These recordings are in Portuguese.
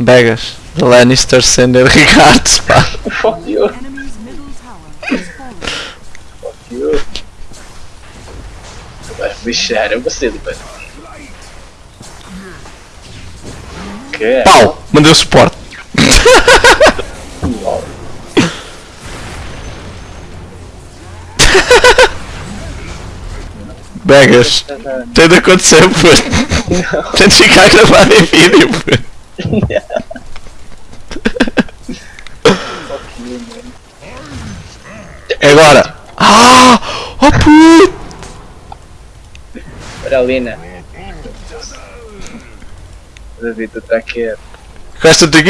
Begas. The Lannisters sender regards, pá. Fuck you, fuck you. Tu vais bichar, eu gostei do pai. Que? Pau! Mandei o suporte. Lol. Begas. Tem de acontecer, puto. Tem de ficar gravado em vídeo, puto. Fuck you, man. É agora. Ah! Oh puto! Olha a Lina. David, tu tá aqui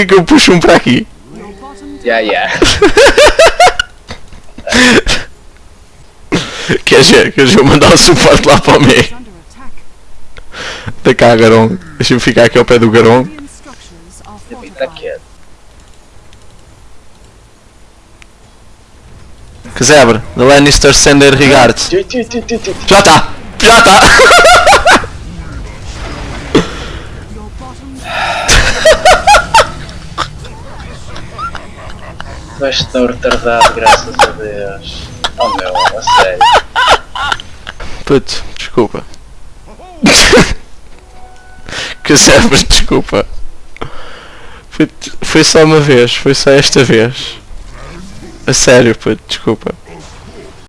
que eu puxo um para aqui. Ya, ya. Queres ver? Queres ver eu mandar o suporte lá para o meio? Da cá, Garong. Deixa-me ficar aqui ao pé do are David, tá quieto. Casebre, The Lannister sender tchu. Já está! Já está! Vais tão retardado, graças a Deus. Oh meu, a sério. Puto, desculpa. Casebre, desculpa. Foi, foi só uma vez, foi só esta vez. Sério, puto, desculpa.